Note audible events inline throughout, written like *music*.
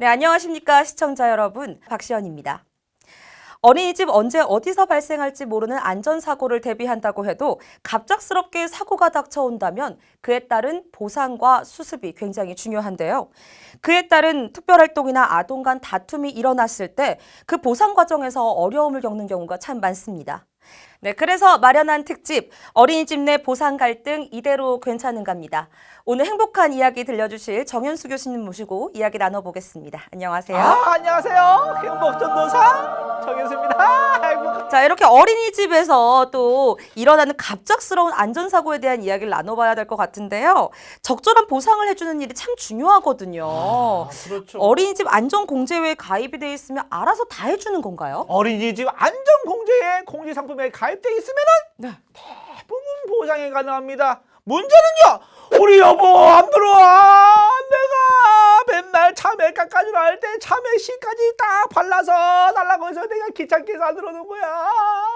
네, 안녕하십니까 시청자 여러분. 박시연입니다. 어린이집 언제 어디서 발생할지 모르는 안전사고를 대비한다고 해도 갑작스럽게 사고가 닥쳐온다면 그에 따른 보상과 수습이 굉장히 중요한데요. 그에 따른 특별활동이나 아동 간 다툼이 일어났을 때 그 보상 과정에서 어려움을 겪는 경우가 참 많습니다. 네, 그래서 마련한 특집 어린이집 내 보상 갈등 이대로 괜찮은갑니다. 오늘 행복한 이야기 들려주실 정현수 교수님 모시고 이야기 나눠보겠습니다. 안녕하세요. 아, 안녕하세요. 행복전도사 정현수입니다. 행복. 자, 이렇게 어린이집에서 또 일어나는 갑작스러운 안전사고에 대한 이야기를 나눠봐야 될 것 같은데요. 적절한 보상을 해주는 일이 참 중요하거든요. 그렇죠. 어린이집 안전공제회에 가입이 돼 있으면 알아서 다 해주는 건가요? 어린이집 안전공제에 공지상품에 가입 돼 있으면은 네. 대부분 보상이 가능합니다. 문제는요. 우리 여보 안 들어와. 내가 맨날 참외 깎아주려 할때 참외 씨까지 딱 발라서 달라고 해서 내가 귀찮게 안 들어오는 거야.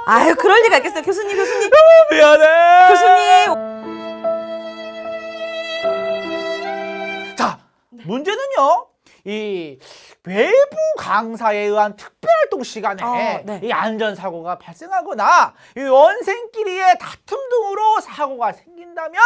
아유, 그럴 리가 있겠어요. 교수님, 교수님. 미안해. 교수님. 자, 문제는요. 이 외부 강사에 의한 특별활동 시간에 어, 네. 이 안전사고가 발생하거나 이 원생끼리의 다툼 등으로 사고가 생긴다면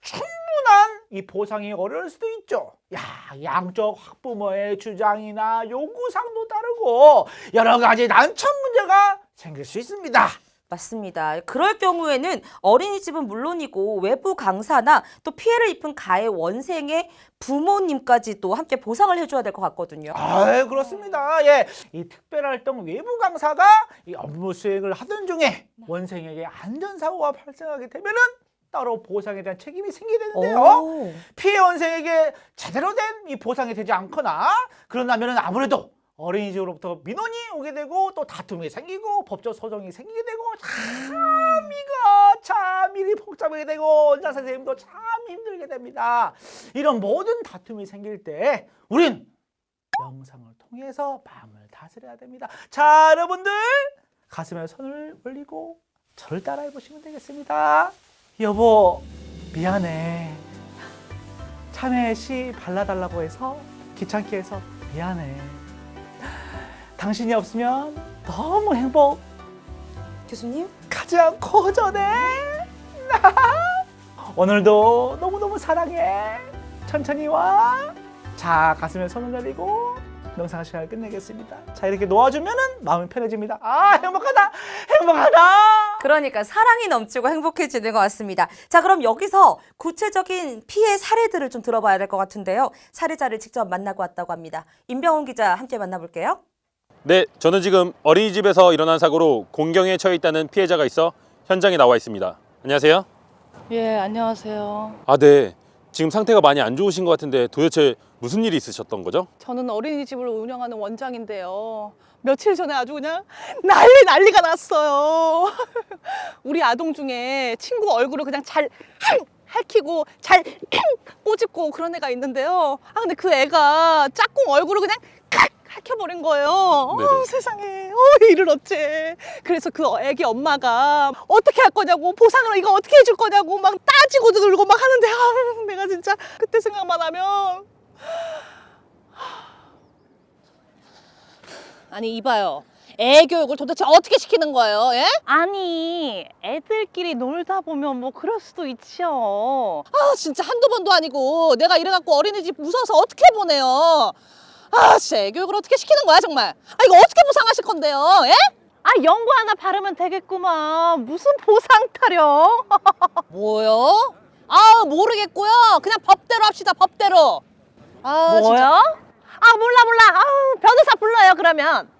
충분한 이 보상이 어려울 수도 있죠. 야, 양쪽 학부모의 주장이나 요구사항도 다르고 여러 가지 난처한 문제가 생길 수 있습니다. 맞습니다. 그럴 경우에는 어린이집은 물론이고 외부 강사나 또 피해를 입은 가해 원생의 부모님까지도 함께 보상을 해줘야 될 것 같거든요. 아, 그렇습니다. 예, 이 특별활동 외부 강사가 이 업무 수행을 하던 중에 원생에게 안전사고가 발생하게 되면은 따로 보상에 대한 책임이 생기게 되는데요. 오. 피해 원생에게 제대로 된 이 보상이 되지 않거나 그런다면은 아무래도 어린이집으로부터 민원이 오게 되고 또 다툼이 생기고 법적 소송이 생기게 되고 참 이거 참 일이 복잡하게 되고 원장 선생님도 참 힘들게 됩니다. 이런 모든 다툼이 생길 때 우린 영상을 통해서 마음을 다스려야 됩니다. 자, 여러분들 가슴에 손을 올리고 저를 따라해 보시면 되겠습니다. 여보, 미안해. 참외 씨 발라달라고 해서 귀찮게 해서 미안해. 당신이 없으면 너무 행복 교수님? 가지 않고 허전해. 오늘도 너무너무 사랑해. 천천히 와. 자, 가슴에 손을 내리고 명상 시간을 끝내겠습니다. 자, 이렇게 놓아주면 은 마음이 편해집니다. 아, 행복하다. 행복하다. 그러니까 사랑이 넘치고 행복해지는 것 같습니다. 자, 그럼 여기서 구체적인 피해 사례들을 좀 들어봐야 될 것 같은데요. 사례자를 직접 만나고 왔다고 합니다. 임병훈 기자 함께 만나볼게요. 네, 저는 지금 어린이집에서 일어난 사고로 공경에 처해 있다는 피해자가 있어 현장에 나와 있습니다. 안녕하세요. 예, 안녕하세요. 아, 네. 지금 상태가 많이 안 좋으신 것 같은데 도대체 무슨 일이 있으셨던 거죠? 저는 어린이집을 운영하는 원장인데요. 며칠 전에 아주 그냥 난리 난리가 났어요. *laughs* 우리 아동 중에 친구 얼굴을 그냥 잘 핥히고 잘 꼬집고 그런 애가 있는데요. 아 근데 그 애가 짝꿍 얼굴을 그냥 칵 핥혀버린 거예요. 어, 세상에, 어, 이를 어째. 그래서 그 애기 엄마가 어떻게 할 거냐고 보상을 이거 어떻게 해줄 거냐고 막 따지고 들고 막 하는데 아, 내가 진짜 그때 생각만 하면 아니 이봐요. 애 교육을 도대체 어떻게 시키는 거예요? 예? 아니 애들끼리 놀다 보면 뭐 그럴 수도 있죠 아 진짜 한두 번도 아니고 내가 이래갖고 어린이집 무서워서 어떻게 보내요? 아 진짜 애 교육을 어떻게 시키는 거야 정말? 아 이거 어떻게 보상하실 건데요? 예? 아 연고 하나 바르면 되겠구만 무슨 보상 타령 *laughs* 뭐요? 아 모르겠고요. 그냥 법대로 합시다 법대로. 아 뭐요? 진짜. 아 몰라 몰라 아우 변호사 불러요 그러면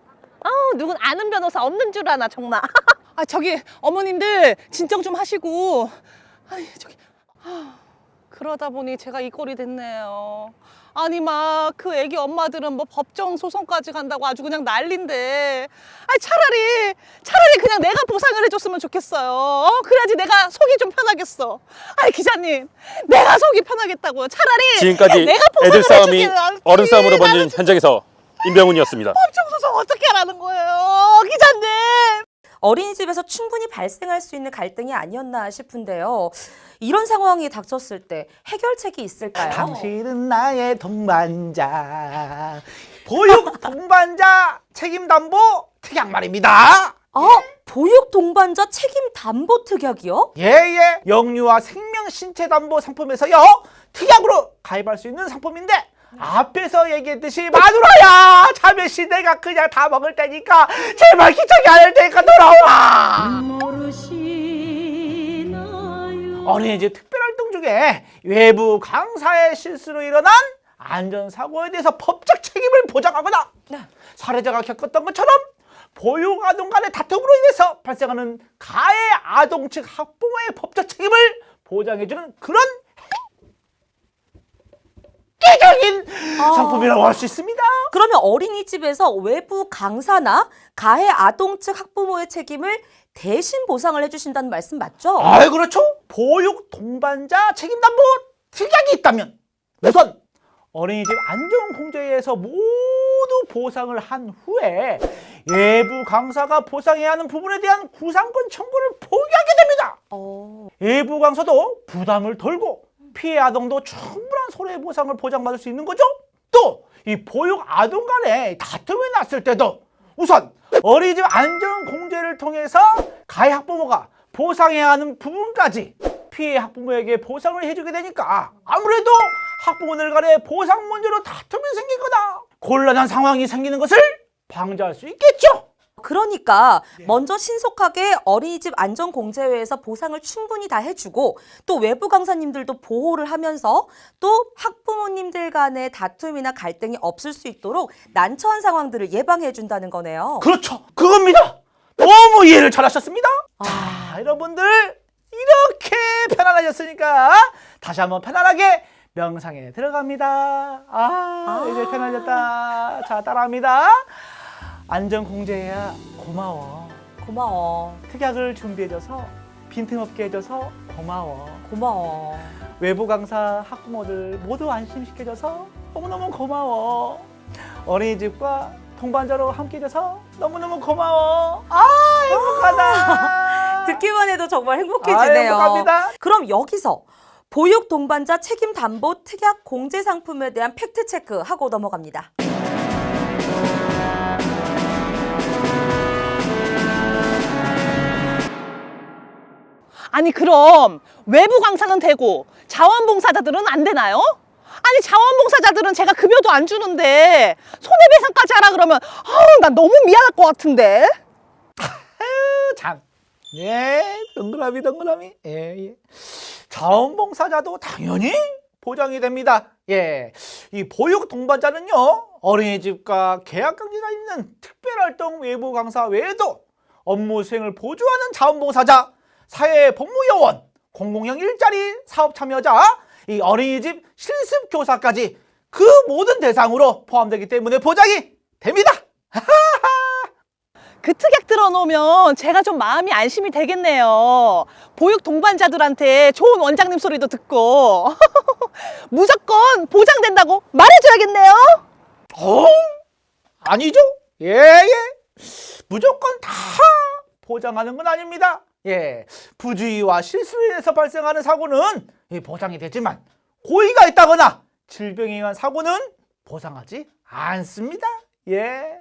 아우 누군 아는 변호사 없는 줄 아나 정말 *laughs* 아 저기 어머님들 진정 좀 하시고. 아이 저기. 아, 그러다 보니 제가 이 꼴이 됐네요. 아니 막 그 애기 엄마들은 뭐 법정 소송까지 간다고 아주 그냥 난린데 아 차라리 차라리 그냥 내가 보상을 해줬으면 좋겠어요 어? 그래야지 내가 속이 좀 편하겠어 아이 기자님 내가 속이 편하겠다고요 차라리 지금까지 내가 보상을 애들 싸움이. 어른 싸움으로 번진 현장에서 임병훈이었습니다. 법정 소송 어떻게 하라는 거예요 기자님 어린이집에서 충분히 발생할 수 있는 갈등이 아니었나 싶은데요. 이런 상황이 닥쳤을 때 해결책이 있을까요? 당신은 나의 동반자 보육 동반자 책임 담보 특약 말입니다. 아, 보육 동반자 책임 담보 특약이요? 예 예 영유아 생명 신체 담보 상품에서요 특약으로 가입할 수 있는 상품인데 앞에서 얘기했듯이 마누라야 자매씨 내가 그냥 다 먹을 테니까 제발 귀찮게 안 할 테니까 돌아와 어린이집 특별활동 중에 외부 강사의 실수로 일어난 안전사고에 대해서 법적 책임을 보장하거나 사례자가 겪었던 것처럼 보육 아동 간의 다툼으로 인해서 발생하는 가해 아동 측 학부모의 법적 책임을 보장해주는 그런 획기적인 상품이라고 할 수 있습니다. 그러면 어린이집에서 외부 강사나 가해 아동 측 학부모의 책임을 대신 보상을 해주신다는 말씀 맞죠? 아, 그렇죠. 보육 동반자 책임담보 특약이 있다면 우선 어린이집 안전공제에서 모두 보상을 한 후에 외부 강사가 보상해야 하는 부분에 대한 구상권 청구를 포기하게 됩니다. 어, 외부 강사도 부담을 덜고 피해 아동도 충분한 손해보상을 보장받을 수 있는 거죠. 또 이 보육 아동 간에 다툼이 났을 때도 우선 어린이집 안전공제를 통해서 가해 학부모가 보상해야 하는 부분까지 피해 학부모에게 보상을 해주게 되니까 아무래도 학부모들 간에 보상 문제로 다툼이 생기거나 곤란한 상황이 생기는 것을 방지할 수 있겠죠. 그러니까 먼저 신속하게 어린이집 안전공제회에서 보상을 충분히 다 해주고 또 외부 강사님들도 보호를 하면서 또 학부모님들 간의 다툼이나 갈등이 없을 수 있도록 난처한 상황들을 예방해 준다는 거네요. 그렇죠. 그겁니다. 너무 이해를 잘하셨습니다. 자, 여러분들 이렇게 편안하셨으니까 다시 한번 편안하게 명상에 들어갑니다. 아, 이제 편안해졌다. 자, 따라합니다. 안전공제야 고마워. 고마워. 특약을 준비해줘서 빈틈없게 해줘서 고마워. 고마워. 외부 강사 학부모들 모두 안심시켜줘서 너무너무 고마워. 어린이집과 동반자로 함께 해줘서 너무너무 고마워. 아 행복하다. 듣기만 해도 정말 아, 행복해지네요. 행복합니다. 그럼 여기서 보육 동반자 책임 담보 특약 공제 상품에 대한 팩트 체크 하고 넘어갑니다. 아니 그럼 외부 강사는 되고 자원봉사자들은 안 되나요? 아니 자원봉사자들은 제가 급여도 안 주는데 손해배상까지 하라 그러면 아우 난 너무 미안할 것 같은데 아유, 참. 예, 동그라미 동그라미. 예, 예. 자원봉사자도 당연히 보장이 됩니다. 예. 이 보육 동반자는요. 어린이집과 계약 관계가 있는 특별활동 외부 강사 외에도 업무 수행을 보조하는 자원봉사자, 사회 복무요원, 공공형 일자리 사업 참여자, 이 어린이집 실습 교사까지 그 모든 대상으로 포함되기 때문에 보장이 됩니다. 그 특약 들어놓으면 제가 좀 마음이 안심이 되겠네요 보육 동반자들한테 좋은 원장님 소리도 듣고 *laughs* 무조건 보장된다고 말해줘야겠네요 어? 아니죠? 예, 예. 무조건 다 보장하는 건 아닙니다. 예. 부주의와 실수로 인해서 발생하는 사고는 예, 보장이 되지만 고의가 있다거나 질병에 의한 사고는 보상하지 않습니다. 예.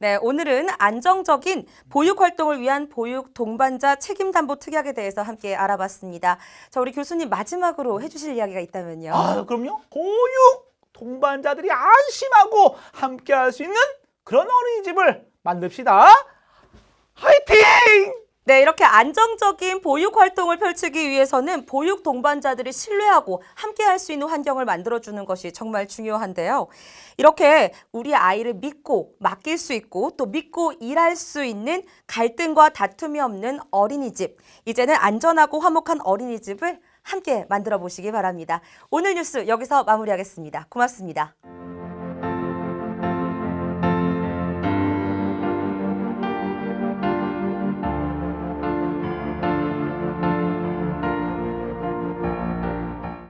네, 오늘은 안정적인 보육 활동을 위한 보육 동반자 책임 담보 특약에 대해서 함께 알아봤습니다. 자, 우리 교수님 마지막으로 해주실 이야기가 있다면요. 아, 그럼요. 보육 동반자들이 안심하고 함께 할 수 있는 그런 어린이집을 만듭시다. 이렇게 안정적인 보육 활동을 펼치기 위해서는 보육 동반자들이 신뢰하고 함께 할 수 있는 환경을 만들어주는 것이 정말 중요한데요. 이렇게 우리 아이를 믿고 맡길 수 있고 또 믿고 일할 수 있는 갈등과 다툼이 없는 어린이집. 이제는 안전하고 화목한 어린이집을 함께 만들어 보시기 바랍니다. 오늘 뉴스 여기서 마무리하겠습니다. 고맙습니다.